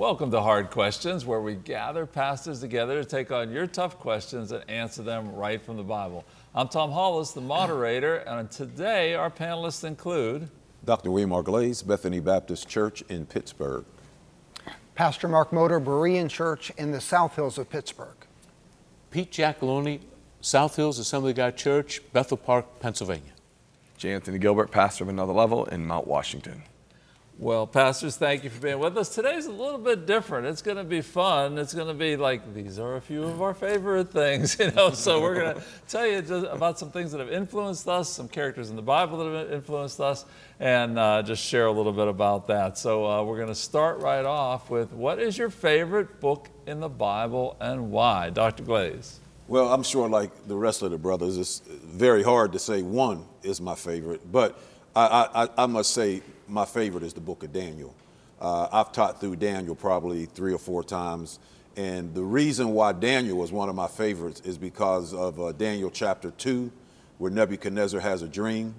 Welcome to Hard Questions, where we gather pastors together to take on your tough questions and answer them right from the Bible. I'm Tom Hollis, the moderator, and today our panelists include Dr. William R. Glaze, Bethany Baptist Church in Pittsburgh. Pastor Mark Motor, Berean Church in the South Hills of Pittsburgh. Pete Giacalone, South Hills Assembly of God Church, Bethel Park, Pennsylvania. J. Anthony Gilbert, pastor of Another Level in Mount Washington. Well, pastors, thank you for being with us. Today's a little bit different. It's going to be fun. It's going to be like these are a few of our favorite things, you know. So we're going to tell you about some things that have influenced us, some characters in the Bible that have influenced us, and uh, just share a little bit about that. So uh, we're going to start right off with what is your favorite book in the Bible and why, Dr. Glaze? Well, I'm sure, like the rest of the brothers, it's very hard to say one is my favorite, but I, I, I must say my favorite is the book of Daniel. Uh, I've taught through Daniel probably three or four times. And the reason why Daniel was one of my favorites is because of uh, Daniel chapter 2, where Nebuchadnezzar has a dream.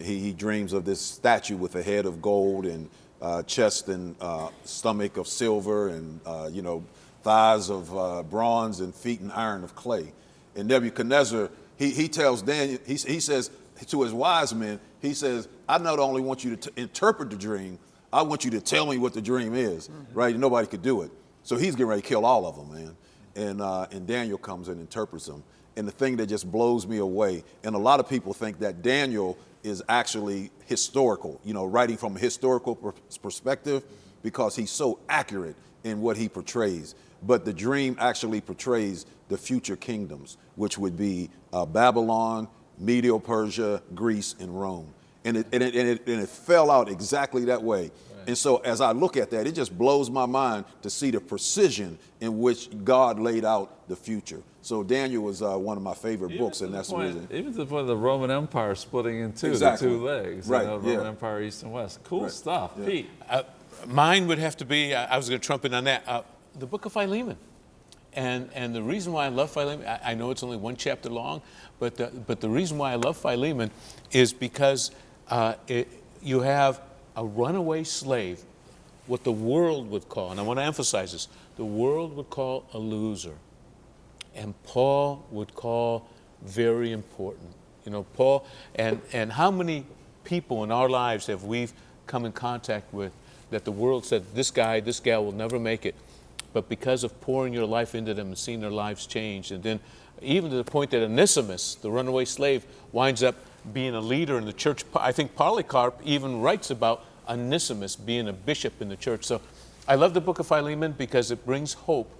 He, he, dreams of this statue with a head of gold and uh, chest and uh, stomach of silver and, uh, you know, thighs of uh, bronze and feet and iron of clay. And Nebuchadnezzar, he, he tells Daniel, he, he says to his wise men, he says, I not only want you to interpret the dream, I want you to tell me what the dream is, mm-hmm. right? And nobody could do it. So he's getting ready to kill all of them, man. And, uh, and Daniel comes and interprets them. And the thing that just blows me away, and a lot of people think that Daniel is actually historical, you know, writing from a historical perspective because he's so accurate in what he portrays. But the dream actually portrays the future kingdoms, which would be uh, Babylon, Medio Persia, Greece, and Rome. And it, and it, and it, and it fell out exactly that way. Right. And so as I look at that, it just blows my mind to see the precision in which God laid out the future. So Daniel was uh, one of my favorite even books, and that's point, the reason. Even to the point of the Roman Empire splitting in two, exactly. the two legs. Right. You know, yeah. Roman Empire, East and West. Cool right. stuff. Yeah. Pete. Uh, mine would have to be, I was going to trumpet on that, uh, the book of Philemon. And, and the reason why I love Philemon, I, I, know it's only one chapter long, but the, but the reason why I love Philemon is because uh, it, you have a runaway slave, what the world would call, and I want to emphasize this, the world would call a loser. And Paul would call very important. You know, Paul, and, and how many people in our lives have we come in contact with that the world said, this guy, this gal will never make it but because of pouring your life into them and seeing their lives change. And then even to the point that Onesimus, the runaway slave, winds up being a leader in the church. I think Polycarp even writes about Onesimus being a bishop in the church. So I love the book of Philemon because it brings hope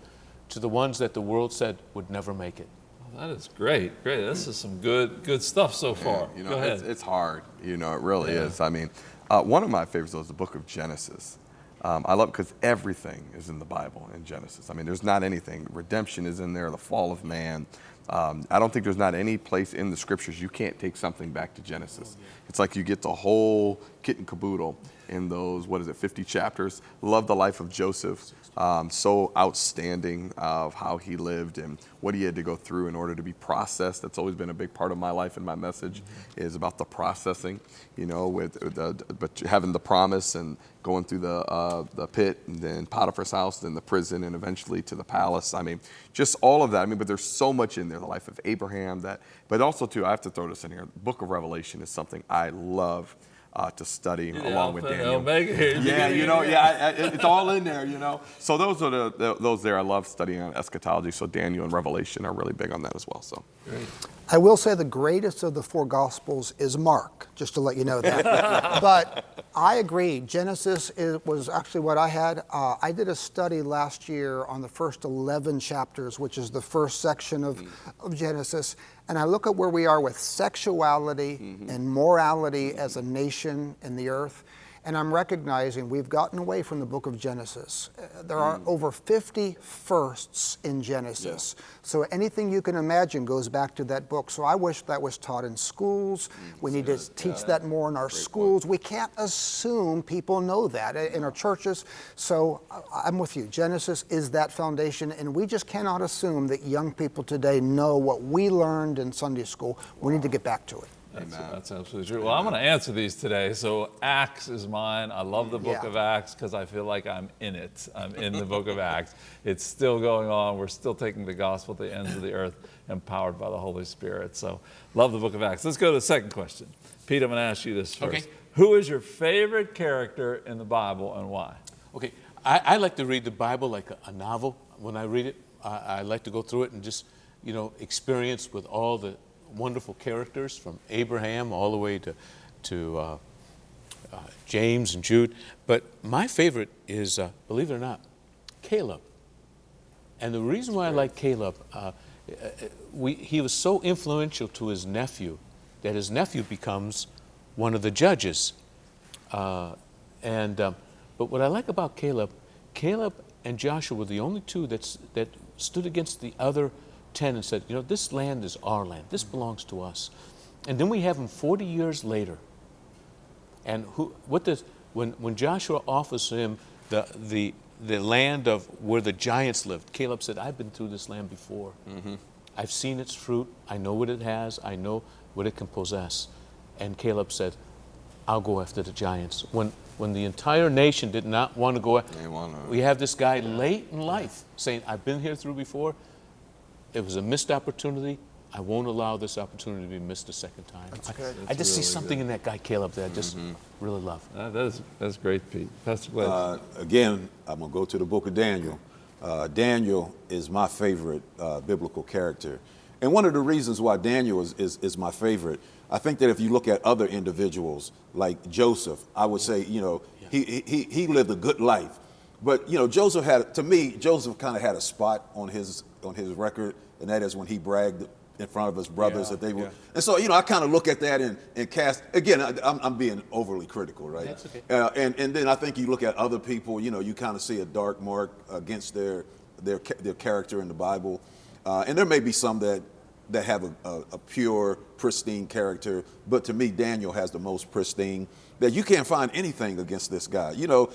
to the ones that the world said would never make it. Well, that is great, great. This is some good, good stuff so far. Yeah, you know, Go ahead. It's, it's, hard. You know, it really yeah. is. I mean, uh, one of my favorites is the book of Genesis. Um, I love because everything is in the Bible in Genesis. I mean, there's not anything. Redemption is in there, the fall of man. Um, I don't think there's not any place in the scriptures you can't take something back to Genesis. It's like you get the whole kit and caboodle in those, what is it, 50 chapters. Love the life of Joseph um, so outstanding of how he lived and what he had to go through in order to be processed. That's always been a big part of my life and my message is about the processing, you know, with, the, but having the promise and going through the, uh, the pit and then Potiphar's house, then the prison and eventually to the palace. I mean, just all of that. I mean, but there's so much in there, the life of Abraham that, but also too, I have to throw this in here. The book of Revelation is something I love uh, to study yeah, along with Daniel. Omega. Yeah, you know, yeah, I, I, it's all in there, you know. So those are the, the, those there. I love studying on eschatology. So Daniel and Revelation are really big on that as well. So. Great. I will say the greatest of the four Gospels is Mark, just to let you know that. but I agree. Genesis is, was actually what I had. Uh, I did a study last year on the first 11 chapters, which is the first section of, mm. of Genesis. And I look at where we are with sexuality mm-hmm. and morality as a nation in the earth. And I'm recognizing we've gotten away from the book of Genesis. Uh, there are mm. over 50 firsts in Genesis. Yeah. So anything you can imagine goes back to that book. So I wish that was taught in schools. Mm, we need to teach yeah, that more in our schools. Point. We can't assume people know that in our churches. So I'm with you. Genesis is that foundation, and we just cannot assume that young people today know what we learned in Sunday school. We need to get back to it. That's, Amen. that's absolutely true. Well, I'm going to answer these today. So Acts is mine. I love the book Yeah. of Acts because I feel like I'm in it. I'm in the book of Acts. It's still going on. We're still taking the gospel to the ends of the earth, empowered by the Holy Spirit. So love the book of Acts. Let's go to the second question. Pete, I'm going to ask you this first. Okay. Who is your favorite character in the Bible and why? Okay, I, I like to read the Bible like a, a novel. When I read it, I, I like to go through it and just, you know, experience with all the wonderful characters from Abraham all the way to, to uh, uh, James and Jude. But my favorite is, uh, believe it or not, Caleb. And the reason why I like Caleb, uh, uh, we, he was so influential to his nephew that his nephew becomes one of the judges. Uh, and um, but what I like about Caleb, Caleb and Joshua were the only two that's, that stood against the other ten and said, you know, this land is our land. This belongs to us. And then we have him 40 years later. And who, what does, when, when Joshua offers him the, the, the land of where the giants lived, Caleb said, I've been through this land before. Mm-hmm. I've seen its fruit. I know what it has. I know what it can possess. And Caleb said, I'll go after the giants. When, when the entire nation did not want to go, wanna- we have this guy late in life saying, I've been here through before. It was a missed opportunity. I won't allow this opportunity to be missed a second time. I, good. I just see something in that guy, Caleb, that I just really love. Uh, that is, that's great, Pete. Pastor Glenn. Uh, again, I'm going to go to the book of Daniel. Uh, Daniel is my favorite uh, biblical character. And one of the reasons why Daniel is, is, is my favorite, I think that if you look at other individuals like Joseph, I would say, you know, he, he, he lived a good life. But, you know, Joseph had, to me, Joseph kind of had a spot on his, on his record, and that is when he bragged in front of his brothers Yeah, that they were. yeah. And so, you know, I kind of look at that and, and cast, again, I, I'm, I'm being overly critical, right? That's okay. Uh, and, and then I think you look at other people, you know, you kind of see a dark mark against their, their, their character in the Bible. Uh, and there may be some that, that have a, a, a pure, pristine character, but to me, Daniel has the most pristine. That you can't find anything against this guy. You know,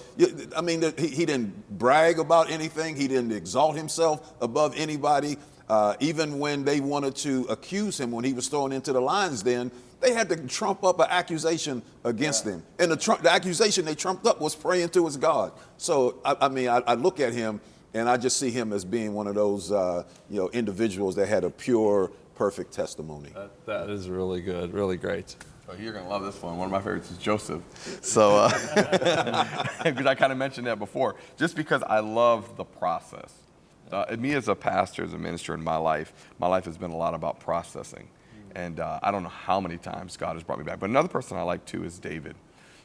I mean, he, he didn't brag about anything. He didn't exalt himself above anybody. Uh, even when they wanted to accuse him when he was thrown into the lion's den, they had to trump up an accusation against him. And the, tru- the accusation they trumped up was praying to his God. So, I, I mean, I, I look at him and I just see him as being one of those, uh, you know, individuals that had a pure, perfect testimony. that, that is really good, really great. Oh, you're gonna love this one. One of my favorites is Joseph. So, uh, because I kind of mentioned that before, just because I love the process. Uh, me as a pastor, as a minister in my life, my life has been a lot about processing, and uh, I don't know how many times God has brought me back. But another person I like too is David.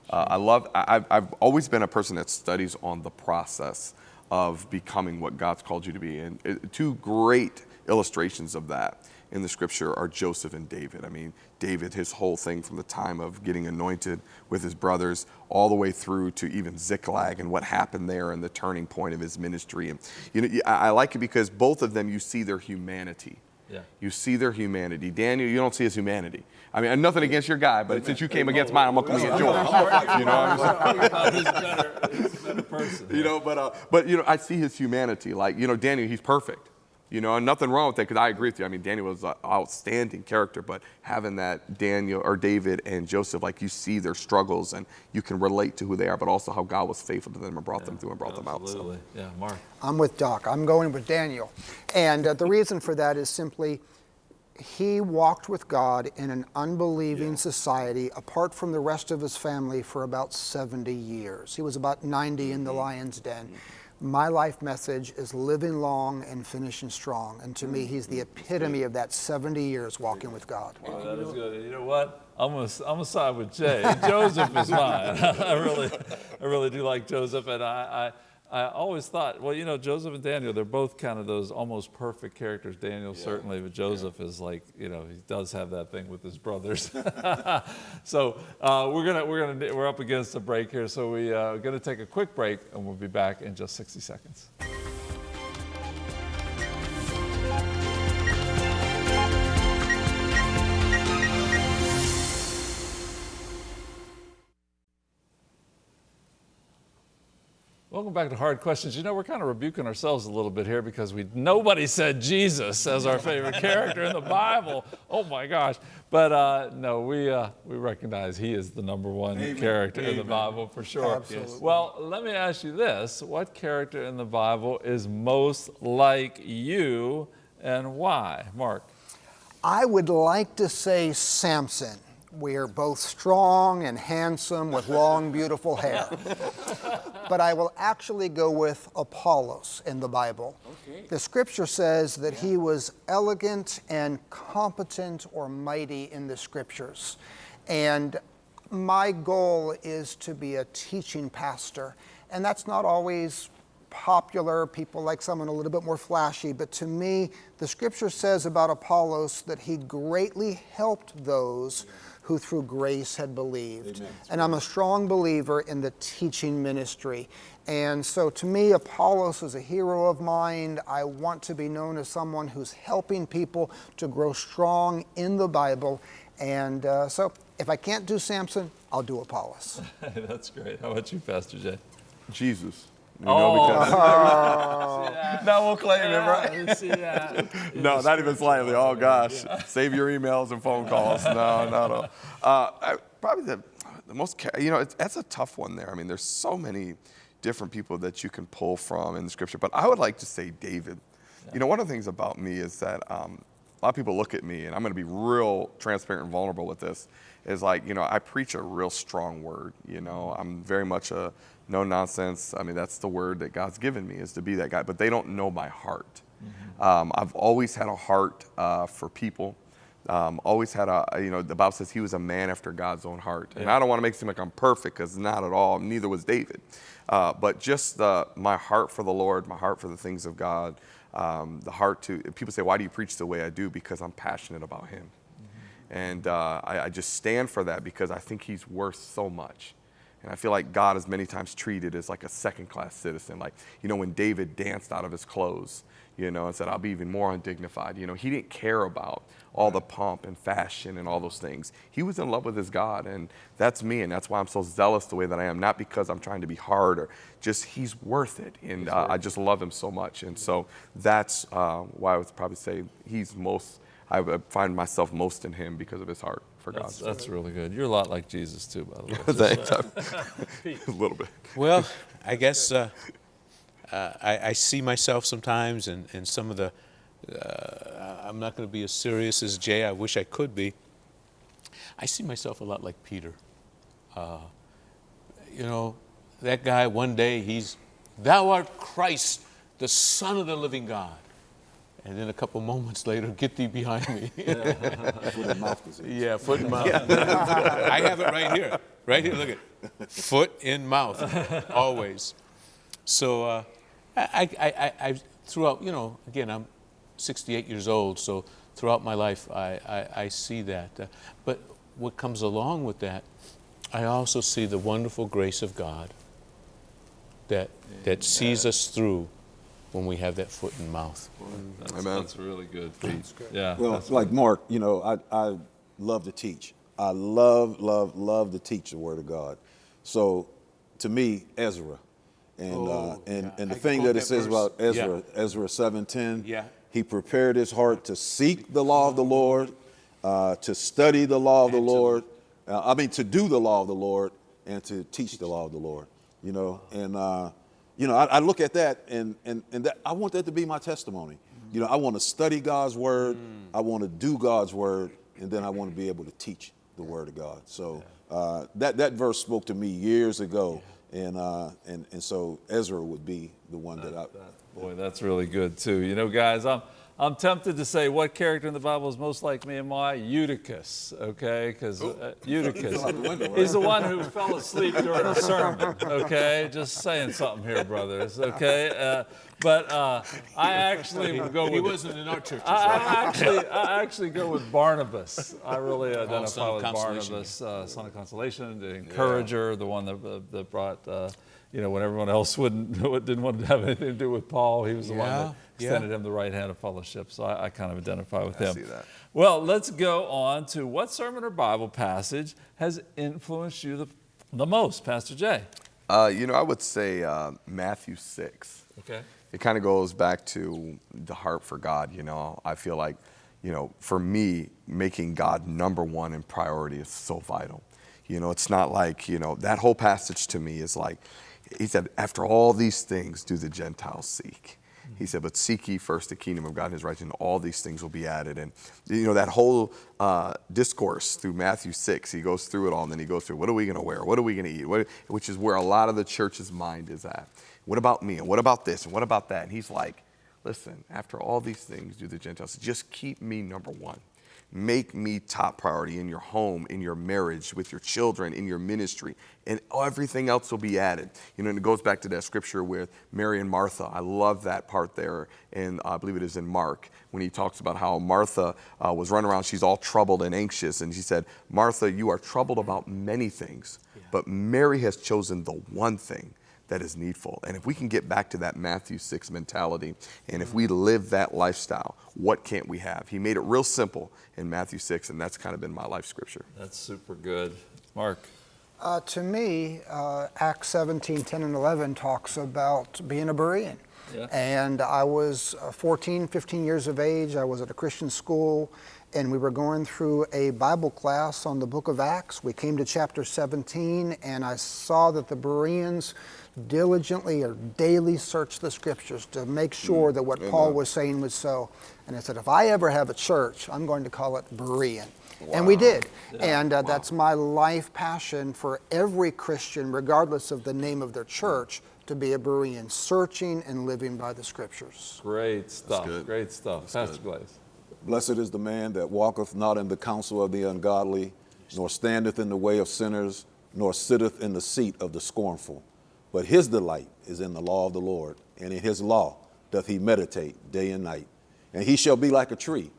Uh, I love. I, I've, I've always been a person that studies on the process of becoming what God's called you to be, and uh, two great illustrations of that in the scripture are Joseph and David. I mean, David, his whole thing from the time of getting anointed with his brothers all the way through to even Ziklag and what happened there and the turning point of his ministry. And you know, I I like it because both of them you see their humanity. Yeah. You see their humanity. Daniel, you don't see his humanity. I mean, nothing against your guy, but since you came against mine, I'm gonna come against yours. You know, I'm saying? better, better person. you know, but uh, but you know, I see his humanity. Like you know, Daniel, he's perfect. You know, and nothing wrong with that because I agree with you. I mean, Daniel was an outstanding character, but having that Daniel or David and Joseph, like you see their struggles and you can relate to who they are, but also how God was faithful to them and brought them through and brought them out. So. Absolutely. Yeah, Mark. I'm with Doc. I'm going with Daniel. And uh, the reason for that is simply he walked with God in an unbelieving society apart from the rest of his family for about 70 years. He was about 90 in the lion's den. My life message is living long and finishing strong. And to me, he's the mm-hmm. epitome of that 70 years walking with God. Oh, that is good. You know what? I'm gonna, I'm gonna side with Jay. Joseph is mine. I really, I really do like Joseph, and I, I, I always thought, well, you know, Joseph and Daniel, they're both kind of those almost perfect characters. Daniel certainly, but Joseph is like, you know, he does have that thing with his brothers. so uh, we're gonna, we're gonna, we're up against a break here, so we uh, are gonna take a quick break, and we'll be back in just 60 seconds. Welcome back to Hard Questions. You know, we're kind of rebuking ourselves a little bit here because we nobody said Jesus as our favorite character in the Bible. Oh my gosh! But uh, no, we uh, we recognize he is the number one character in the Bible for sure. Absolutely. Well, let me ask you this: What character in the Bible is most like you, and why, Mark? I would like to say Samson. We are both strong and handsome with long, beautiful hair. but I will actually go with Apollos in the Bible. The scripture says that he was elegant and competent or mighty in the scriptures. And my goal is to be a teaching pastor. And that's not always popular. People like someone a little bit more flashy. But to me, the scripture says about Apollos that he greatly helped those who through grace had believed. And I'm a strong believer in the teaching ministry. And so to me, Apollos is a hero of mine. I want to be known as someone who's helping people to grow strong in the Bible. And uh, so if I can't do Samson, I'll do Apollos. That's great. How about you, Pastor Jay? Jesus. You Oh, know, because no, we'll claim it, right? See that? No, not even slightly. Oh gosh, save your emails and phone calls. No, no, no. Uh, I, probably the, the most, you know, it's, that's a tough one there. I mean, there's so many different people that you can pull from in the scripture, but I would like to say David. You know, one of the things about me is that um, a lot of people look at me, and I'm going to be real transparent and vulnerable with this. Is like, you know, I preach a real strong word. You know, I'm very much a no nonsense. I mean, that's the word that God's given me is to be that guy. But they don't know my heart. Um, I've always had a heart uh, for people. Um, always had a, you know, the Bible says he was a man after God's own heart. And I don't want to make it seem like I'm perfect because not at all. Neither was David. Uh, but just uh, my heart for the Lord, my heart for the things of God, um, the heart to, people say, why do you preach the way I do? Because I'm passionate about him. And uh, I, I just stand for that because I think he's worth so much. And I feel like God is many times treated as like a second class citizen. Like, you know, when David danced out of his clothes, you know, and said, I'll be even more undignified. You know, he didn't care about all the pomp and fashion and all those things. He was in love with his God. And that's me. And that's why I'm so zealous the way that I am. Not because I'm trying to be hard or just he's worth it. And uh, I just love him so much. And so that's uh, why I would probably say he's most, I find myself most in him because of his heart for God. That's, that's really good. You're a lot like Jesus too, by the way. Thanks. a little bit. Well, I guess uh, uh, I, I see myself sometimes, and, and some of the, uh, I'm not going to be as serious as Jay. I wish I could be. I see myself a lot like Peter. Uh, you know, that guy, one day, he's, Thou art Christ, the Son of the living God. And then a couple moments later, get thee behind me. Foot and mouth disease. Yeah, foot and mouth. I have it right here. Right here, look at foot in mouth, always. So uh, I, I, I, I, throughout, you know, again, I'm 68 years old, so throughout my life, I, I, I see that. Uh, but what comes along with that, I also see the wonderful grace of God that, that sees us through when we have that foot and mouth. That's, Amen. that's really good, Pete. Yeah. Well, that's- like Mark, you know, I, I love to teach. I love, love, love to teach the Word of God. So, to me, Ezra, and uh, Oh, and yeah. and the I thing that it that says verse. about Ezra, Yeah. Ezra seven ten. Yeah. He prepared his heart to seek the law of the Lord, uh, to study the law of the And to- Lord. Uh, I mean, to do the law of the Lord and to teach the law of the Lord. You know, and uh, you know, I, I look at that and and and that, I want that to be my testimony. You know, I want to study God's word. I want to do God's word, and then I want to be able to teach the word of God. So uh, that that verse spoke to me years ago, and uh, and and so Ezra would be the one that I. Boy, that's really good too. You know, guys, I'm I'm tempted to say what character in the Bible is most like me and my Eutychus, okay? Because uh, Eutychus, he's the one who fell asleep during a sermon, okay? Just saying something here, brothers, okay? Uh, but uh, I actually go And he with. wasn't in our churches, I. I actually, I actually go with Barnabas. I really identify of with. Barnabas, uh, son of consolation, the encourager, the one that, uh, that brought, uh, you know, when everyone else wouldn't, didn't want to have anything to do with Paul, he was the one Yeah, that yeah. extended him the right hand of fellowship. So I, I kind of identify with him. see that. Well, let's go on to what sermon or Bible passage has influenced you the, the most, Pastor Jay? Uh, you know, I would say uh, Matthew 6. Okay. It kind of goes back to the heart for God. You know, I feel like, you know, for me, making God number one in priority is so vital. You know, it's not like, you know, that whole passage to me is like, he said, after all these things do the Gentiles seek. He said, but seek ye first the kingdom of God and his righteousness, and all these things will be added. And, you know, that whole uh, discourse through Matthew 6, he goes through it all, and then he goes through, what are we going to wear? What are we going to eat? What, which is where a lot of the church's mind is at. What about me? And what about this? And what about that? And he's like, listen, after all these things do the Gentiles, just keep me number one make me top priority in your home, in your marriage, with your children, in your ministry, and everything else will be added. You know, and it goes back to that scripture with Mary and Martha. I love that part there, and I believe it is in Mark when he talks about how Martha uh, was running around. She's all troubled and anxious, and she said, "Martha, you are troubled about many things, yeah. but Mary has chosen the one thing." That is needful. And if we can get back to that Matthew 6 mentality, and if we live that lifestyle, what can't we have? He made it real simple in Matthew 6, and that's kind of been my life scripture. That's super good. Mark. Uh, to me, uh, Acts 17, 10, and 11 talks about being a Berean. Yeah. And I was uh, 14, 15 years of age. I was at a Christian school, and we were going through a Bible class on the book of Acts. We came to chapter 17, and I saw that the Bereans diligently or daily search the scriptures to make sure mm. that what Amen. Paul was saying was so. And I said, if I ever have a church, I'm going to call it Berean. Wow. And we did. Yeah. And uh, wow. that's my life passion for every Christian, regardless of the name of their church, to be a Berean, searching and living by the scriptures. Great stuff. Great stuff. That's Pastor Glaze. Blessed is the man that walketh not in the counsel of the ungodly, nor standeth in the way of sinners, nor sitteth in the seat of the scornful. But his delight is in the law of the Lord, and in his law doth he meditate day and night. And he shall be like a tree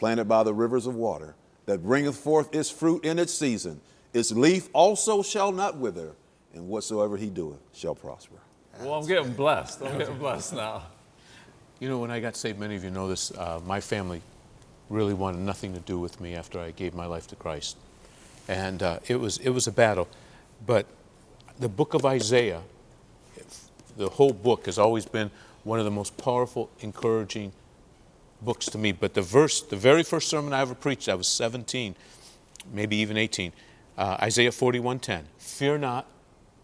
planted by the rivers of water, that bringeth forth its fruit in its season. Its leaf also shall not wither, and whatsoever he doeth shall prosper. Well, I'm getting blessed. I'm getting blessed now. You know, when I got saved, many of you know this, uh, my family really wanted nothing to do with me after I gave my life to Christ. And uh, it, was, it was a battle. But the book of Isaiah the whole book has always been one of the most powerful, encouraging books to me. But the verse, the very first sermon I ever preached, I was 17, maybe even 18, uh, Isaiah 41:10. Fear not,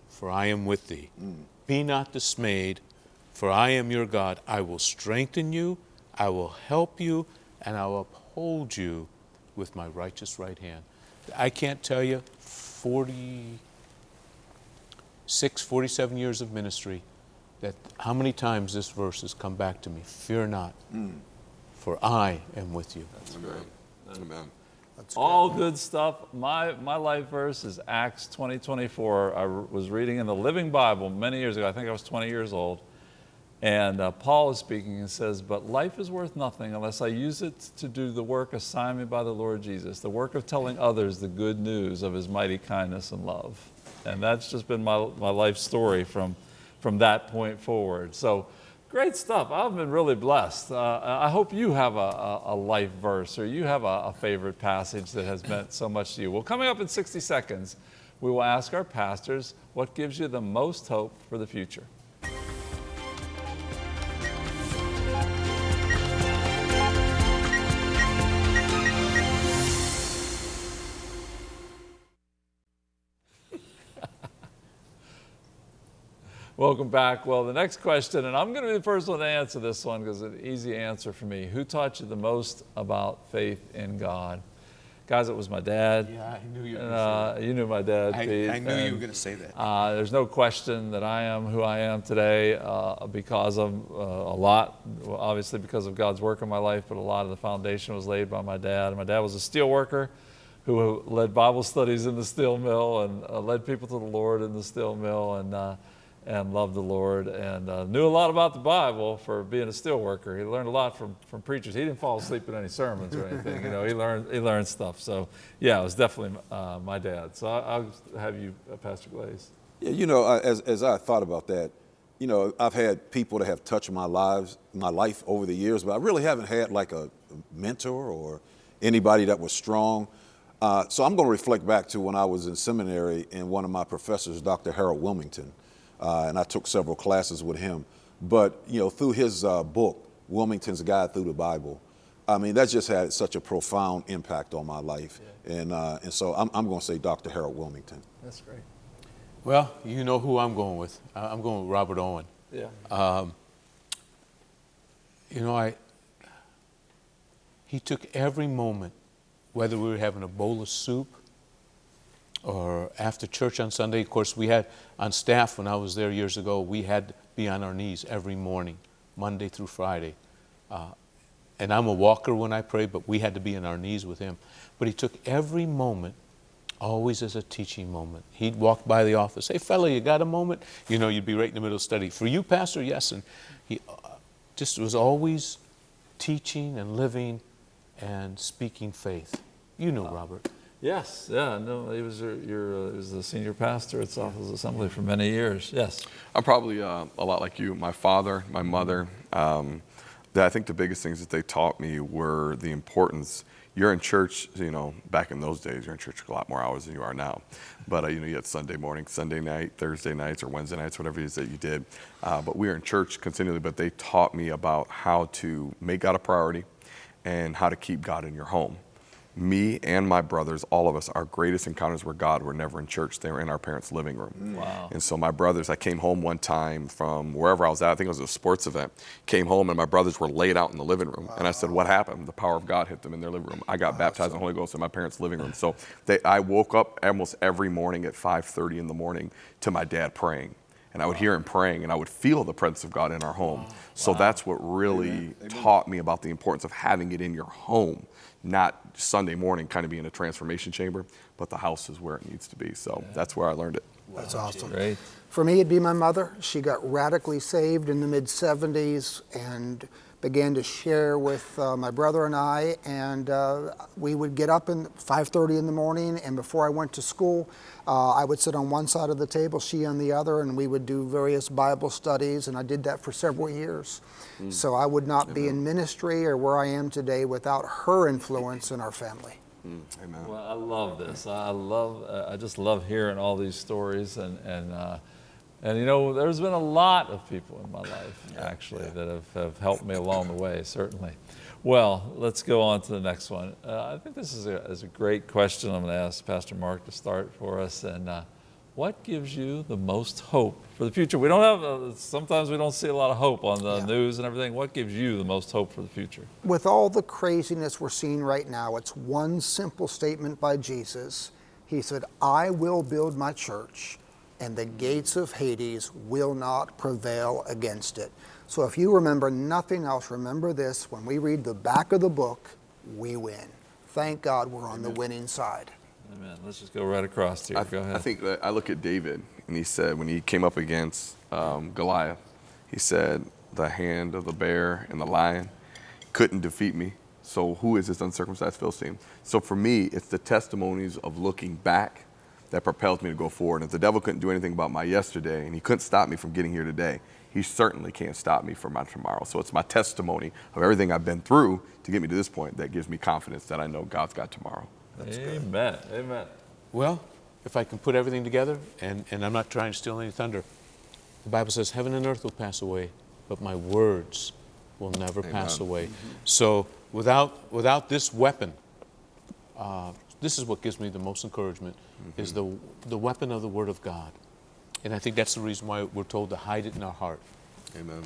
for I am with thee. Mm. Be not dismayed, for I am your God. I will strengthen you, I will help you, and I will uphold you with my righteous right hand. I can't tell you 46, 47 years of ministry that how many times this verse has come back to me Fear not, mm. for I am with you. That's Amen. great. Amen. That's All good stuff. My, my life verse is Acts 20 24. I was reading in the Living Bible many years ago. I think I was 20 years old. And uh, Paul is speaking and says, But life is worth nothing unless I use it to do the work assigned me by the Lord Jesus, the work of telling others the good news of his mighty kindness and love. And that's just been my, my life story from from that point forward. So great stuff. I've been really blessed. Uh, I hope you have a, a, life verse or you have a, a favorite passage that has meant so much to you. Well, coming up in 60 seconds, we will ask our pastors what gives you the most hope for the future. Welcome back. Well, the next question, and I'm going to be the first one to answer this one because it's an easy answer for me. Who taught you the most about faith in God? Guys, it was my dad. Yeah, I knew you were uh. You knew my dad, I, Pete. I knew and, you were going to say that. Uh, there's no question that I am who I am today uh, because of uh, a lot, obviously because of God's work in my life, but a lot of the foundation was laid by my dad. My dad was a steel worker who led Bible studies in the steel mill and uh, led people to the Lord in the steel mill. and uh, and loved the Lord and uh, knew a lot about the Bible for being a steel worker. He learned a lot from, from preachers. He didn't fall asleep in any sermons or anything. You know, he learned he learned stuff. So yeah, it was definitely uh, my dad. So I, will have you, uh, Pastor Glaze. Yeah, you know, as as I thought about that, you know, I've had people that have touched my lives, my life over the years, but I really haven't had like a mentor or anybody that was strong. Uh, so I'm going to reflect back to when I was in seminary and one of my professors, Dr. Harold Willmington uh, and I took several classes with him. But you know, through his uh, book, Willmington's Guide Through the Bible, I mean, that just had such a profound impact on my life. And uh, and so I'm, I'm going to say Dr. Harold Wilmington. That's great. Well, you know who I'm going with. I- I'm going with Robert Owen. Yeah. You know, I he took every moment, whether we were having a bowl of soup or after church on Sunday. Of course, we had on staff when I was there years ago, we had to be on our knees every morning, Monday through Friday. Uh, and I'm a walker when I pray, but we had to be on our knees with him. But he took every moment always as a teaching moment. He'd walk by the office, hey, fella, you got a moment? You know, you'd be right in the middle of study. For you, Pastor, yes. And he uh, just was always teaching and living and speaking faith. You know, Robert. Yes, yeah, no, he was your, your uh, he was the senior pastor at Southwest Assembly for many years. Yes. I'm probably uh, a lot like you. My father, my mother. Um, I think the biggest things that they taught me were the importance. You're in church, you know, back in those days, you're in church a lot more hours than you are now. But, uh, you know, you had Sunday morning, Sunday night, Thursday nights, or Wednesday nights, whatever it is that you did. Uh, but we were in church continually, but they taught me about how to make God a priority and how to keep God in your home. Me and my brothers, all of us, our greatest encounters with God were never in church. They were in our parents' living room. Mm. Wow. And so my brothers, I came home one time from wherever I was at, I think it was a sports event, came home and my brothers were laid out in the living room. Wow. And I said, what happened? The power of God hit them in their living room. I got baptized in the Holy Ghost in my parents' living room. So they, I woke up almost every morning at 5.30 in the morning to my dad praying. And I would hear him praying and I would feel the presence of God in our home. So that's what really taught me about the importance of having it in your home, not Sunday morning kind of being a transformation chamber, but the house is where it needs to be. So that's where I learned it. That's awesome. Great. For me, it'd be my mother. She got radically saved in the mid 70s and began to share with uh, my brother and I. And uh, we would get up in 5:30 in the morning, and before I went to school, uh, I would sit on one side of the table, she on the other, and we would do various Bible studies. And I did that for several years. So I would not be in ministry or where I am today without her influence in our family. Amen. Well, I love this. I love. Uh, I just love hearing all these stories, and and uh, and you know, there's been a lot of people in my life actually that have, have helped me along the way. Certainly. Well, let's go on to the next one. Uh, I think this is a, is a great question. I'm going to ask Pastor Mark to start for us. And uh, what gives you the most hope for the future? We don't have. Uh, sometimes we don't see a lot of hope on the Yeah. news and everything. What gives you the most hope for the future? with all the craziness we're seeing right now, it's one simple statement by Jesus. He said, I will build my church, and the gates of Hades will not prevail against it. So if you remember nothing else, remember this when we read the back of the book, we win. Thank God we're on the winning side. Amen. Let's just go right across here. I, go ahead. I think that I look at David, and he said when he came up against um, Goliath, he said, "The hand of the bear and the lion couldn't defeat me. So who is this uncircumcised Philistine?" So for me, it's the testimonies of looking back that propels me to go forward. And if the devil couldn't do anything about my yesterday, and he couldn't stop me from getting here today, he certainly can't stop me from my tomorrow. So it's my testimony of everything I've been through to get me to this point that gives me confidence that I know God's got tomorrow. Amen. Amen. Well, if I can put everything together, and, and I'm not trying to steal any thunder, the Bible says, Heaven and earth will pass away, but my words will never pass Amen. away. So without, without this weapon, uh, this is what gives me the most encouragement, is the, the weapon of the Word of God. And I think that's the reason why we're told to hide it in our heart. Amen.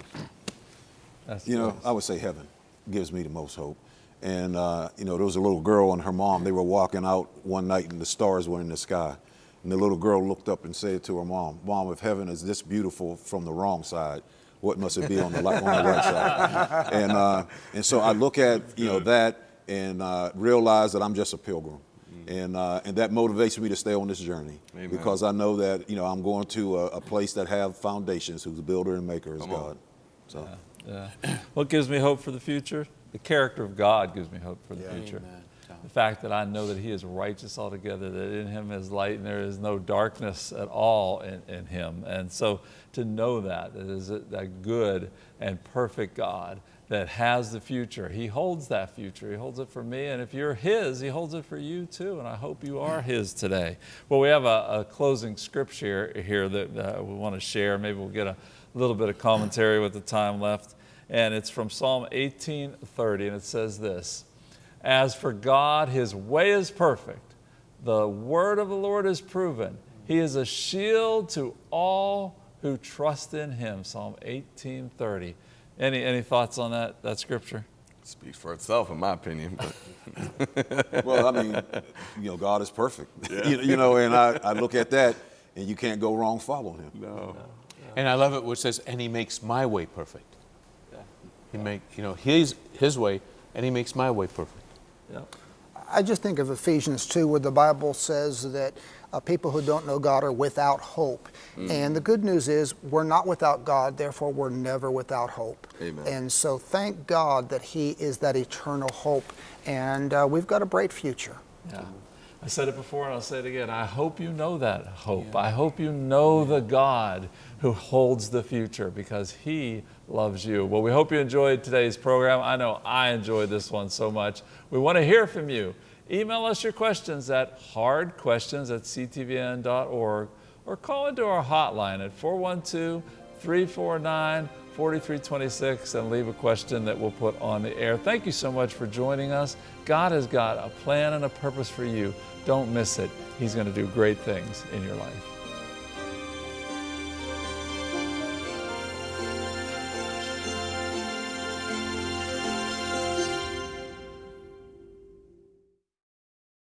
That's You know, nice. I would say heaven gives me the most hope. And, uh, you know, there was a little girl and her mom. They were walking out one night and the stars were in the sky. And the little girl looked up and said to her mom, Mom, if heaven is this beautiful from the wrong side, what must it be on the, on the right side? And, uh, and so I look at, you know, that and uh, realize that I'm just a pilgrim. And, uh, and that motivates me to stay on this journey Amen. because I know that, you know, I'm going to a, a place that have foundations whose builder and maker is Come on. God. So. Yeah. What gives me hope for the future? The character of God gives me hope for the future. Amen. the fact that I know that He is righteous altogether, that in Him is light and there is no darkness at all in, in Him. And so to know that, that is a, that good and perfect God that has the future. He holds that future. He holds it for me. And if you're His, He holds it for you too. And I hope you are His today. Well, we have a, a closing scripture here that uh, we want to share. Maybe we'll get a little bit of commentary with the time left. And it's from Psalm 18:30, and it says this As for God, His way is perfect. The word of the Lord is proven. He is a shield to all who trust in Him. Psalm 18:30. Any, any thoughts on that, that scripture? Speaks for itself, in my opinion. But Well, I mean, you know, God is perfect. you, you know, and I, I look at that, and you can't go wrong following Him. no. And I love it where it says, and he makes my way perfect. He make, you know, his, his way, and he makes my way perfect. Yeah. I just think of Ephesians 2, where the Bible says that uh, people who don't know God are without hope. And the good news is, we're not without God, therefore, we're never without hope. Amen. And so, thank God that He is that eternal hope. And uh, we've got a bright future. Yeah. I said it before and I'll say it again. I hope you know that hope. I hope you know the God who holds the future because He loves you. Well, we hope you enjoyed today's program. I know I enjoyed this one so much. We want to hear from you. Email us your questions at hardquestions at ctvn.org or call into our hotline at 412 349 4326 and leave a question that we'll put on the air. Thank you so much for joining us. God has got a plan and a purpose for you. Don't miss it. He's going to do great things in your life.